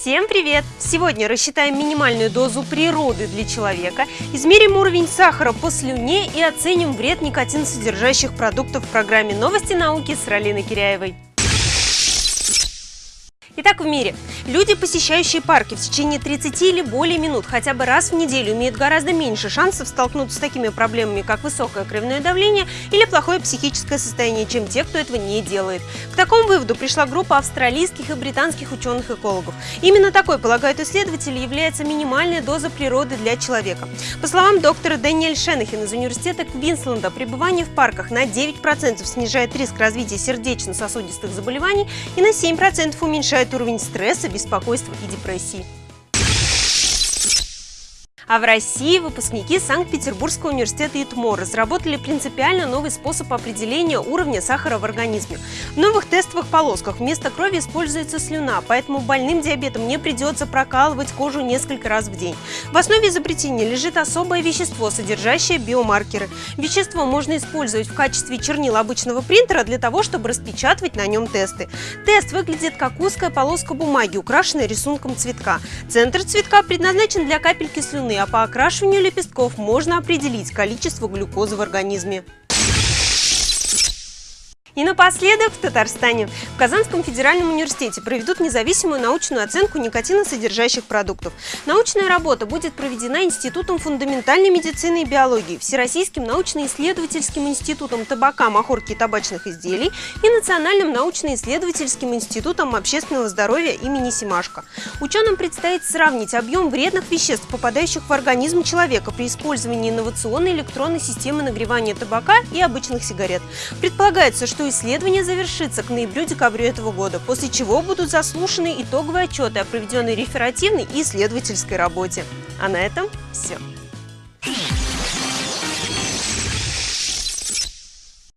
Всем привет! Сегодня рассчитаем минимальную дозу природы для человека, измерим уровень сахара по слюне и оценим вред никотиносодержащих продуктов в программе «Новости науки» с Ралиной Киряевой. Итак, в мире. Люди, посещающие парки в течение 30 или более минут хотя бы раз в неделю, имеют гораздо меньше шансов столкнуться с такими проблемами, как высокое кровяное давление или плохое психическое состояние, чем те, кто этого не делает. К такому выводу пришла группа австралийских и британских ученых-экологов. Именно такой, полагают исследователи, является минимальная доза природы для человека. По словам доктора Дэниэль Шенахин из университета Квинсленда, пребывание в парках на 9% снижает риск развития сердечно-сосудистых заболеваний и на 7% уменьшает уровень стресса, беспокойства и депрессии. А в России выпускники Санкт-Петербургского университета ИТМО разработали принципиально новый способ определения уровня сахара в организме. В новых тестовых полосках вместо крови используется слюна, поэтому больным диабетом не придется прокалывать кожу несколько раз в день. В основе изобретения лежит особое вещество, содержащее биомаркеры. Вещество можно использовать в качестве чернил обычного принтера для того, чтобы распечатывать на нем тесты. Тест выглядит как узкая полоска бумаги, украшенная рисунком цветка. Центр цветка предназначен для капельки слюны, а по окрашиванию лепестков можно определить количество глюкозы в организме. И напоследок в Татарстане. В Казанском федеральном университете проведут независимую научную оценку никотиносодержащих продуктов. Научная работа будет проведена Институтом фундаментальной медицины и биологии, Всероссийским научно-исследовательским институтом табака, махорки и табачных изделий и Национальным научно-исследовательским институтом общественного здоровья имени Симашко. Ученым предстоит сравнить объем вредных веществ, попадающих в организм человека при использовании инновационной электронной системы нагревания табака и обычных сигарет. Предполагается, что что исследование завершится к ноябрю-декабрю этого года, после чего будут заслушаны итоговые отчеты о проведенной реферативной и исследовательской работе. А на этом все.